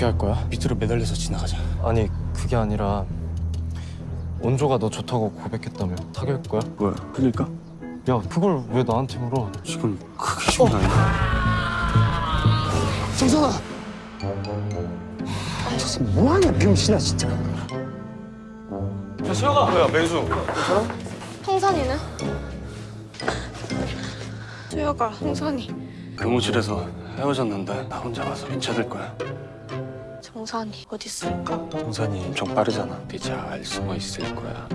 어떻게 할 거야? 밑으로 매달려서 지나가자. 아니 그게 아니라 원조가 너 좋다고 고백했다며 사귈 거야? 뭐야? 흘릴까? 야 그걸 왜 나한테 물어? 지금 그게 좀 아니야. 정선아! 저 뭐하냐 병신아 진짜 뭐야, 맹수. 홍선이는? 수혁아, 홍선이, 교무실에서 헤어졌는데 나 혼자 가서 괜찮을 거야. 정선이 어디 있을까? 동산이 엄청 빠르잖아. 네잘 숨어 있을 거야.